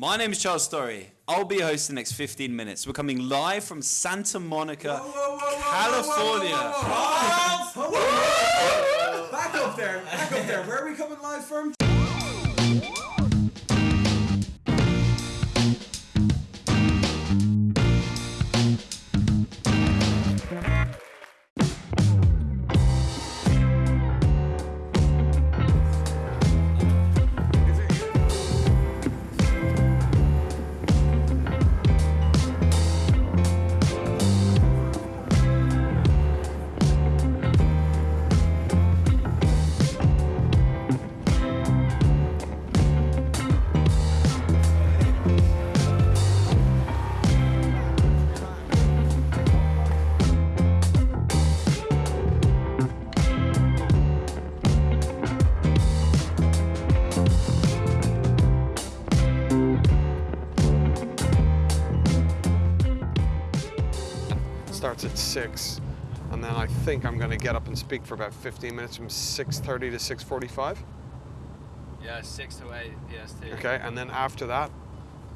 My name is Charles Storry. I'll be your host the next 15 minutes. We're coming live from Santa Monica, California. Back up there, back up there. Where are we coming live from? Starts at 6 and then I think I'm going to get up and speak for about 15 minutes from 6.30 to 6.45. Yeah, six to eight EST. Okay, and then after that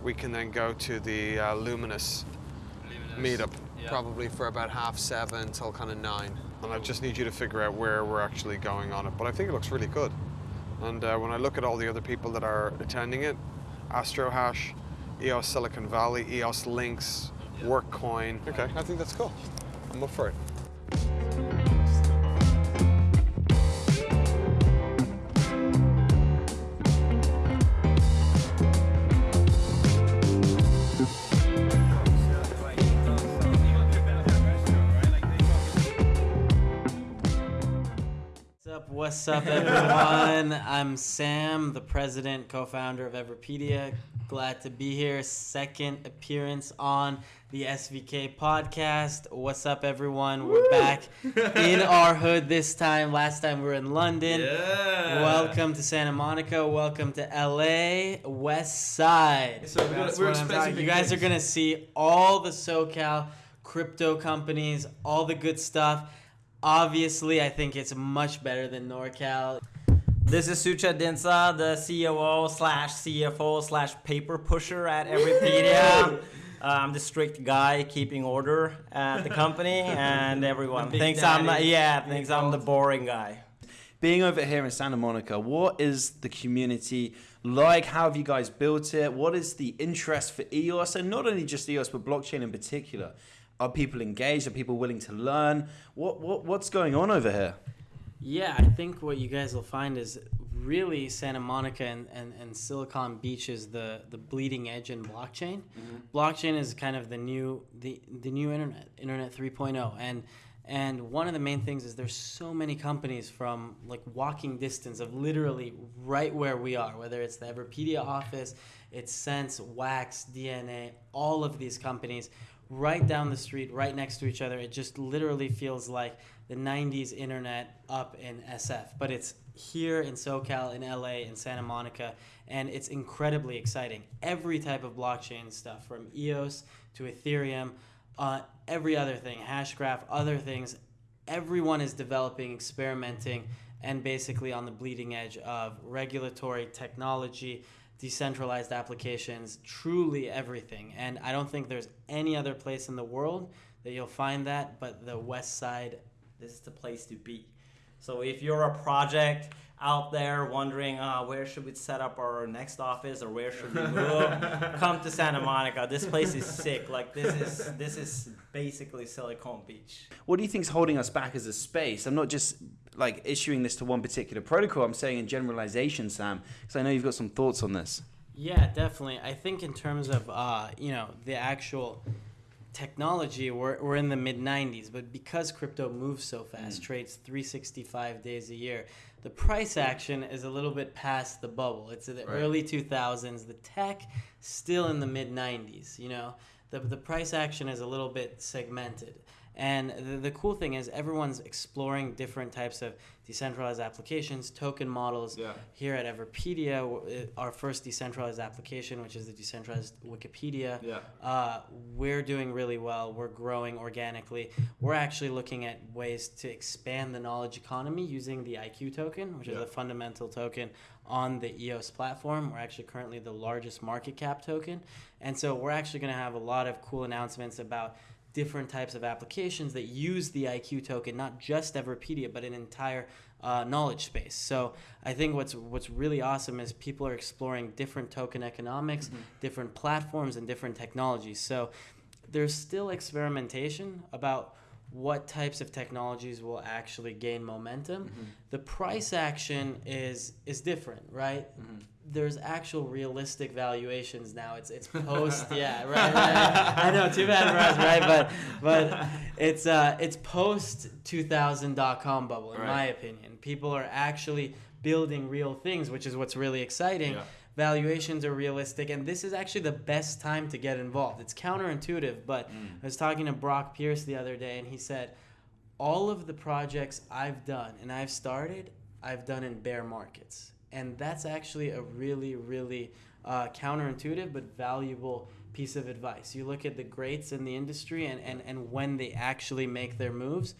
we can then go to the uh, Luminous meetup, Yeah. probably for about half seven till kind of nine. And I just need you to figure out where we're actually going on it. But I think it looks really good. And uh, when I look at all the other people that are attending it, AstroHash, EOS Silicon Valley, EOS Lynx, Workcoin. Okay, I think that's cool. I'm up for it. What's up? What's up, everyone? I'm Sam, the president, co-founder of Everpedia. Glad to be here. Second appearance on the SVK podcast. What's up, everyone? We're back in our hood this time. Last time we were in London. Yeah. Welcome to Santa Monica. Welcome to LA West Side. So we're, That's we're expecting You guys are gonna see all the SoCal crypto companies, all the good stuff. Obviously, I think it's much better than NorCal. This is Sucha Dinsa, the COO slash CFO slash paper pusher at Everpedia. Uh, I'm the strict guy keeping order at the company, and everyone big thinks I'm daddy. yeah thinks I'm the boring guy. Being over here in Santa Monica, what is the community like? How have you guys built it? What is the interest for EOS? And not only just EOS, but blockchain in particular. Are people engaged? Are people willing to learn? What, what What's going on over here? Yeah, I think what you guys will find is really Santa Monica and, and, and Silicon Beach is the, the bleeding edge in blockchain. Mm-hmm. Blockchain is kind of the new the, the new internet, internet 3.0 and and one of the main things is there's so many companies from like walking distance of literally right where we are, whether it's the Everpedia office, it's Sense, Wax, DNA, all of these companies right down the street, right next to each other. It just literally feels like the 90s internet up in SF, but it's here in SoCal, in LA, in Santa Monica, and it's incredibly exciting. Every type of blockchain stuff, from EOS to Ethereum, uh, every other thing, Hashgraph, other things, everyone is developing, experimenting, and basically on the bleeding edge of regulatory technology, decentralized applications, truly everything. And I don't think there's any other place in the world that you'll find that but the West Side. This is the place to be. So if you're a project out there wondering uh, where should we set up our next office or where should we move, come to Santa Monica. This place is sick. Like this is this is basically Silicon Beach. What do you think is holding us back as a space? I'm not just like issuing this to one particular protocol. I'm saying in generalization, Sam, because I know you've got some thoughts on this. Yeah, definitely. I think in terms of uh, you know the actual technology, we're, we're in the mid 90s, but because crypto moves so fast, trades 365 days a year, the price action is a little bit past the bubble. It's in the early 2000s. The tech still in the mid 90s. You know, the the price action is a little bit segmented. And the, the cool thing is everyone's exploring different types of decentralized applications, token models. Yeah. Here at Everpedia, our first decentralized application, which is the decentralized Wikipedia, Yeah. uh, we're doing really well. We're growing organically. We're actually looking at ways to expand the knowledge economy using the IQ token, which is Yeah. a fundamental token on the EOS platform. We're actually currently the largest market cap token. And so we're actually going to have a lot of cool announcements about different types of applications that use the IQ token, not just Everpedia, but an entire uh, knowledge space. So I think what's what's really awesome is people are exploring different token economics, different platforms, and different technologies. So there's still experimentation about what types of technologies will actually gain momentum. The price action is is different, right? There's actual realistic valuations now. It's it's post, yeah, right, right. I know, too bad for us, right? But but it's uh it's post 2000 dot com bubble, in my opinion. People are actually building real things, which is what's really exciting Yeah. Valuations are realistic and this is actually the best time to get involved. It's counterintuitive but i was talking to brock pierce the other day and he said all of the projects i've done and i've started i've done in bear markets. And that's actually a really really uh, counterintuitive but valuable piece of advice. You look at the greats in the industry and, and, and when they actually make their moves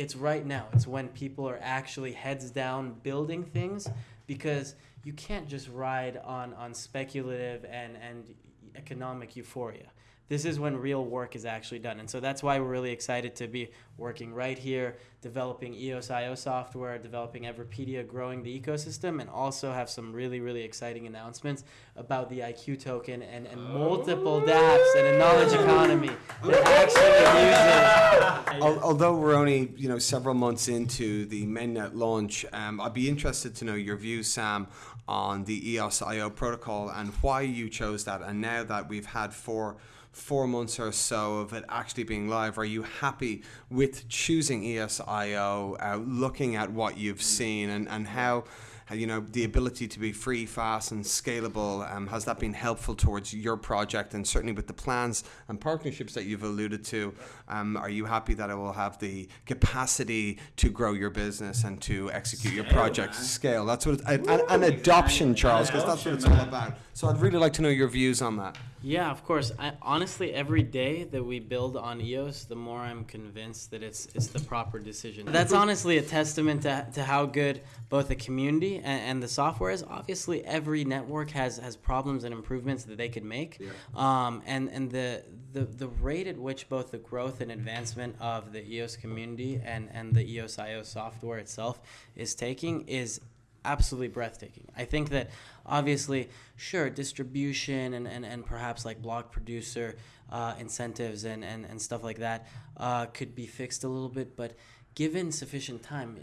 it's right now. It's when people are actually heads down building things because you can't just ride on on speculative and and economic euphoria. This is when real work is actually done, and so that's why we're really excited to be working right here, developing EOS.io software, developing Everpedia, growing the ecosystem, and also have some really really exciting announcements about the IQ token and, and multiple dApps and a knowledge economy that actually uses. Al- Although we're only you know several months into the mainnet launch, um, I'd be interested to know your views, Sam, on the EOS.io protocol and why you chose that. And now that we've had four four months or so of it actually being live, are you happy with choosing E EOS.io, uh, looking at what you've seen and, and how? You know the ability to be free, fast, and scalable. Um, has that been helpful towards your project, and certainly with the plans and partnerships that you've alluded to? Um, are you happy that it will have the capacity to grow your business and to execute your project scale? That's what it's, and, and adoption, Charles, because that's what it's all about. So I'd really like to know your views on that. Yeah, of course. I, honestly, every day that we build on EOS, the more I'm convinced that it's it's the proper decision. That's honestly a testament to, to how good both the community and, and the software is. Obviously, every network has has problems and improvements that they could make. Yeah. Um, and and the, the the rate at which both the growth and advancement of the EOS community and and the EOS.io software itself is taking is absolutely breathtaking. I think that obviously, sure, distribution and, and, and perhaps like block producer uh, incentives and, and, and stuff like that uh, could be fixed a little bit, but given sufficient time,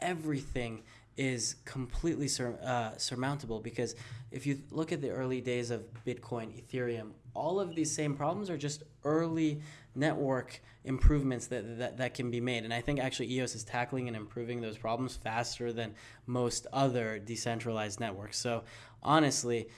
everything is completely sur- uh, surmountable because if you look at the early days of Bitcoin, Ethereum, all of these same problems are just early network improvements that, that, that can be made. And I think actually EOS is tackling and improving those problems faster than most other decentralized networks. So honestly,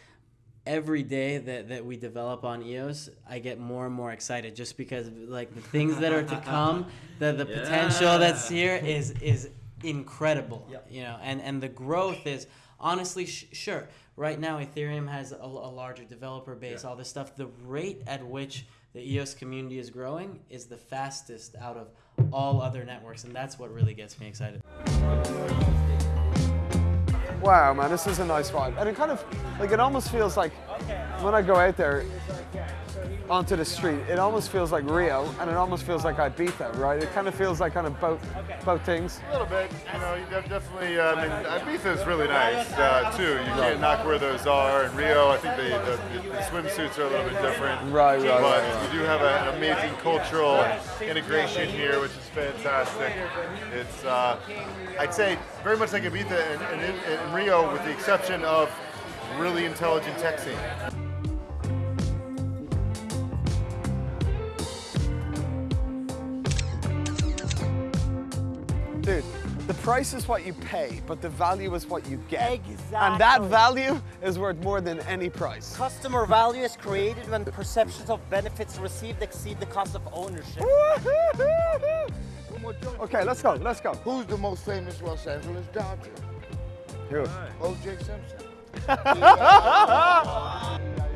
every day that, that we develop on EOS, I get more and more excited just because like the things that are to come, the, the potential that's here is is incredible. You know, and, and the growth is honestly sh- sure. Right now, Ethereum has a, a larger developer base, all this stuff. The rate at which the EOS community is growing is the fastest out of all other networks, and that's what really gets me excited. Wow, man, this is a nice vibe. And it kind of, like, it almost feels like when I go out there onto the street, it almost feels like Rio and it almost feels like Ibiza, right? It kind of feels like kind of both, both things. A little bit, you know, you definitely. Uh, I mean, Ibiza is really nice uh, too. You can't knock where those are. In Rio, I think the, the, the swimsuits are a little bit different. Right, right, But right, you do have a- an amazing cultural integration here, which is fantastic. It's, uh, I'd say, very much like Ibiza and, and in, in Rio, with the exception of really intelligent tech scene. Dude, the price is what you pay, but the value is what you get. Exactly. And that value is worth more than any price. Customer value is created when perceptions of benefits received exceed the cost of ownership. Okay, let's go, let's go. Who's the most famous Los Angeles Dodger? Who? O.J. Simpson.